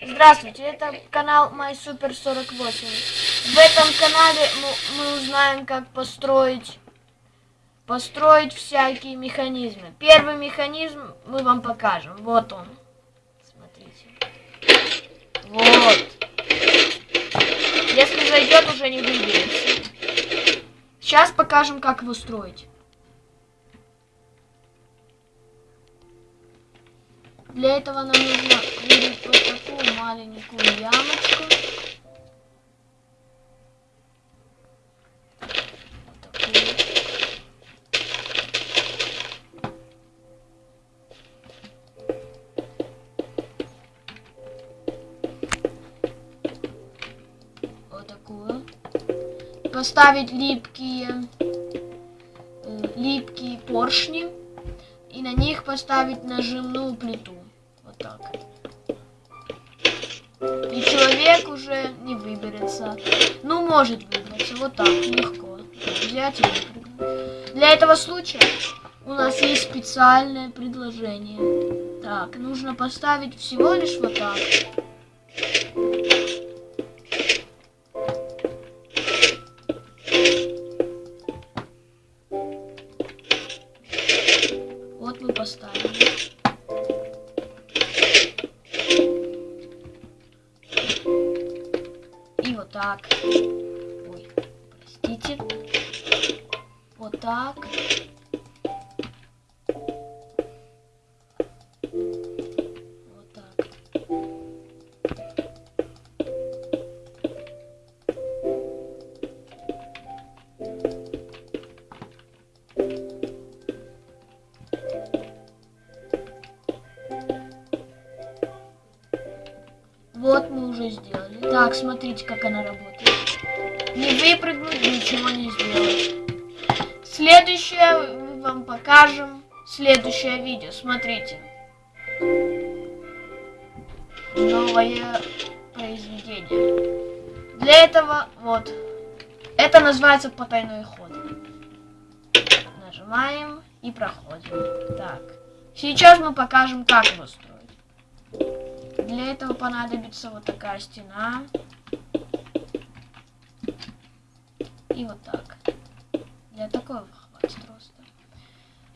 Здравствуйте, это канал MySuper48. В этом канале мы, узнаем, как построить, построить всякие механизмы. Первый механизм мы вам покажем. Вот он. Смотрите. Вот. Если зайдет, уже не выберется. Сейчас покажем, как его строить. Для этого нам нужно вырыть вот такую маленькую ямочку. Вот такую. Вот такую. Поставить липкие, э, липкие поршни и на них поставить нажимную плиту человек уже не выберется. Ну, может выбраться. Вот так, легко. Взять и выпрыгнуть. Для этого случая у нас есть специальное предложение. Так, нужно поставить всего лишь вот так. Так. Ой, простите. Вот так. Так, смотрите, как она работает. Не выпрыгнуть, ничего не сделать. Следующее мы вам покажем. Следующее видео. Смотрите. Новое произведение. Для этого, вот. Это называется потайной ход. Нажимаем и проходим. Так. Сейчас мы покажем, как его строить. Для этого понадобится вот такая стена. И вот так. Для такого хватит просто.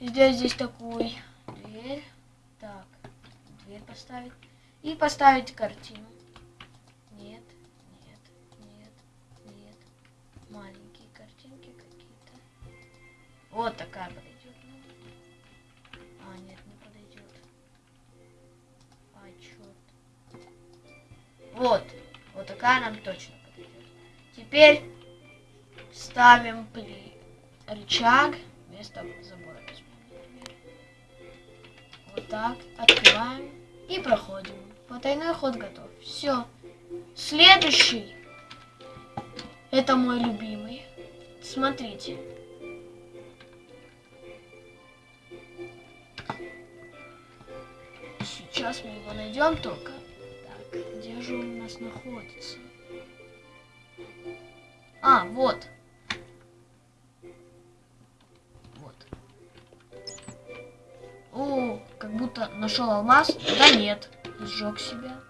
Сделать здесь такую дверь. Так, дверь поставить. И поставить картину. Нет, нет, нет, нет. Маленькие картинки какие-то. Вот такая подойдет. Вот. Вот такая нам точно подойдет. Теперь ставим при рычаг вместо забора. Вот так. Открываем и проходим. Потайной ход готов. Все. Следующий. Это мой любимый. Смотрите. Сейчас мы его найдем только. Где же он у нас находится? А, вот. Вот. О, как будто нашел алмаз. Да нет, сжег себя.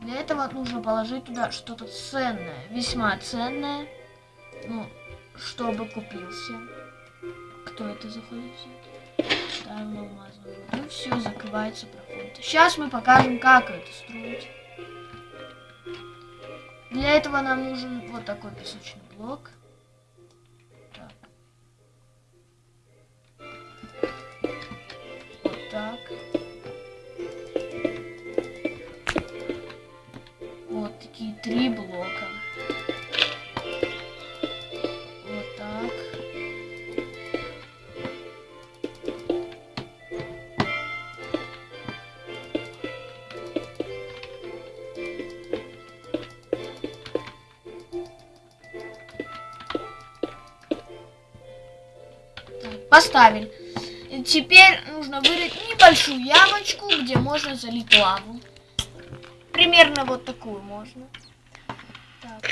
Для этого нужно положить туда что-то ценное, весьма ценное, ну, чтобы купился. Кто это заходит? Ставим на алмазную воду, все, закрывается. Сейчас мы покажем, как это строить. Для этого нам нужен вот такой песочный блок. Поставили. Теперь нужно вырыть небольшую ямочку, где можно залить лаву. Примерно вот такую можно. Так.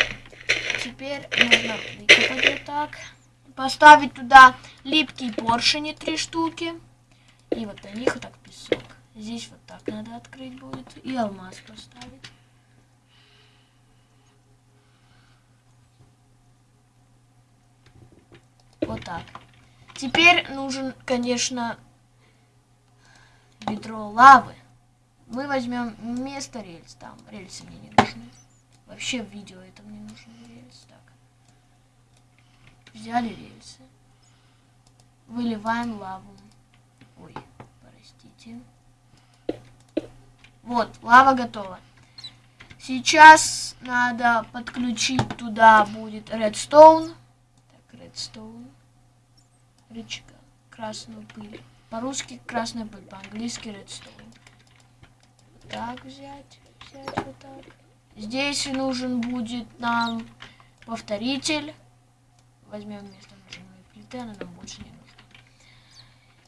Теперь нужно выкопать вот так. Поставить туда липкие поршни три штуки. И вот на них вот так песок. Здесь вот так надо открыть будет. И алмаз поставить. Вот так. Теперь нужен, конечно, ведро лавы. Мы возьмем вместо рельс. Там рельсы мне не нужны. Вообще в видео это мне нужны рельсы. Так. Взяли рельсы. Выливаем лаву. Ой, простите. Вот, лава готова. Сейчас надо подключить туда будет редстоун. Так, редстоун. Рычага. Красную пыль. По-русски красная пыль, по-английски редстоун. Так взять, взять вот так. Здесь нужен будет нам повторитель. Возьмем вместо нажимной плиты, она нам больше не нужна.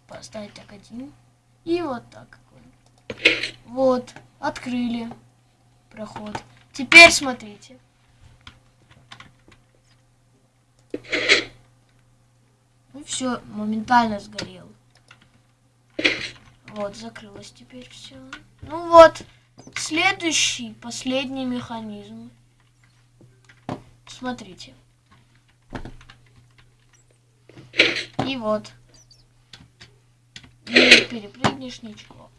Поставить так один. И вот так. Вот, открыли проход. Теперь смотрите. Ну все, моментально сгорел. Вот, закрылось теперь все. Ну вот, следующий, последний механизм. Смотрите. И вот. Не перепрыгнешь ничего.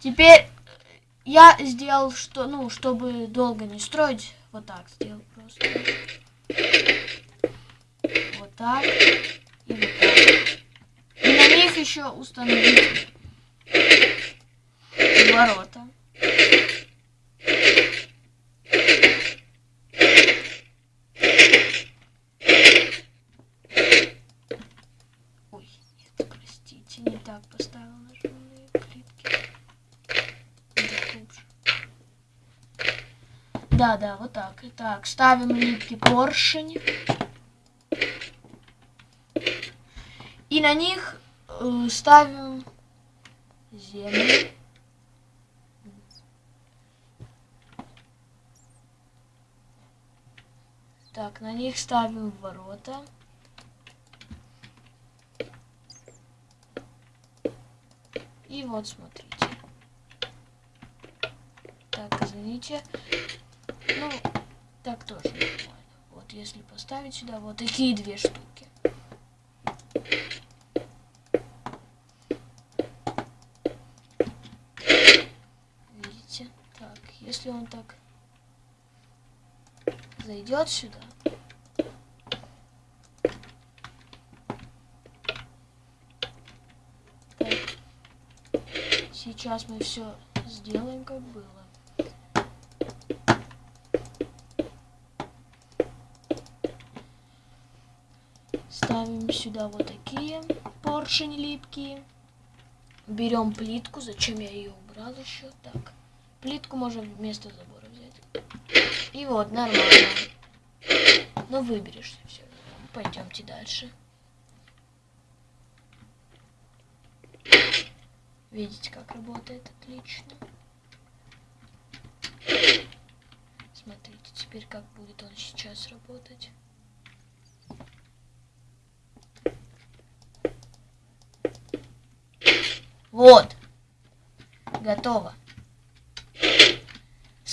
Теперь я сделал, что, ну, чтобы долго не строить, вот так сделал просто. Вот так. И вот так. И на них еще установить ворота. Ой, нет, простите, не так поставил нажимные плитки. Да, да, вот так. Так, ставим липкий поршень. И на них э, ставим землю. Так, на них ставим ворота. И вот смотрите. Так, извините. Ну, так тоже нормально. Вот если поставить сюда вот такие две штуки. Если он так зайдет сюда. Сейчас мы все сделаем, как было. Ставим сюда вот такие поршень липкие. Берем плитку. Зачем я ее убрал еще? Так. Плитку можно вместо забора взять. И вот, нормально. Ну, выберешься все. Пойдемте дальше. Видите, как работает отлично. Смотрите, теперь как будет он сейчас работать. Вот. Готово.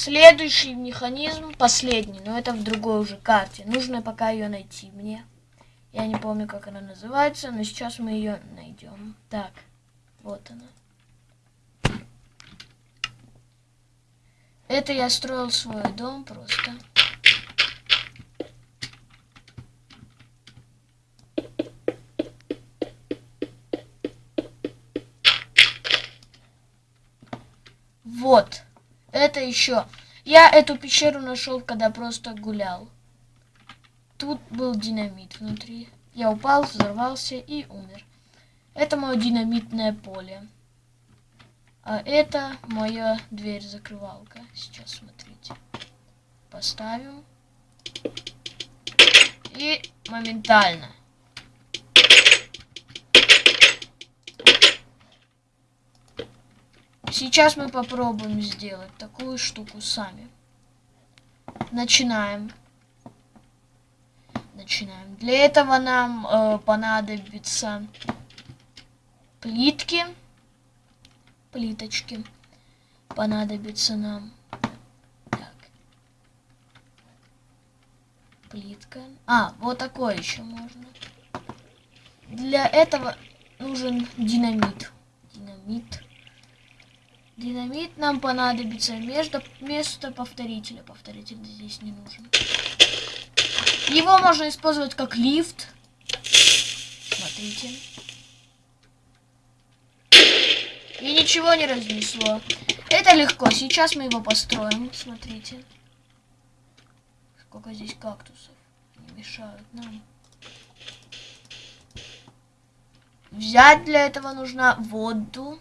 Следующий механизм, последний, но это в другой уже карте. Нужно пока ее найти мне. Я не помню, как она называется, но сейчас мы ее найдем. Так, вот она. Это я строил свой дом просто. Вот. Это еще. Я эту пещеру нашел, когда просто гулял. Тут был динамит внутри. Я упал, взорвался и умер. Это мое динамитное поле. А это моя дверь-закрывалка. Сейчас смотрите. Поставим. И моментально. Сейчас мы попробуем сделать такую штуку сами. Начинаем. Начинаем. Для этого нам э, понадобится плитки. плиточки понадобится нам. Плитка. А, вот такое еще можно. Для этого нужен динамит. Динамит. Динамит нам понадобится между, вместо повторителя. Повторитель здесь не нужен. Его можно использовать как лифт. Смотрите. И ничего не разнесло. Это легко. Сейчас мы его построим. Смотрите. Сколько здесь кактусов. Не мешают нам. Взять для этого нужно воду.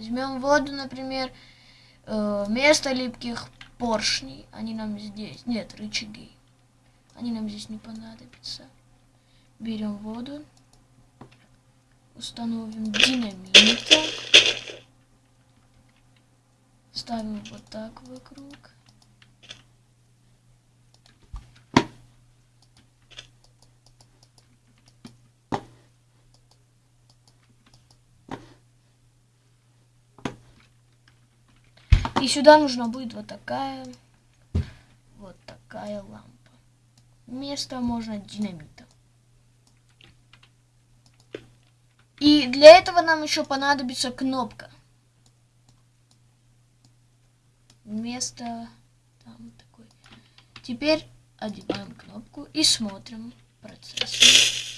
Возьмем воду, например, э, вместо липких поршней. Они нам здесь... Нет, рычаги. Они нам здесь не понадобятся. Берем воду. Установим динамит. Ставим вот так вокруг. И сюда нужна будет вот такая, вот такая лампа. Вместо можно динамита. И для этого нам еще понадобится кнопка. Вместо там такой. Теперь одеваем кнопку и смотрим процесс.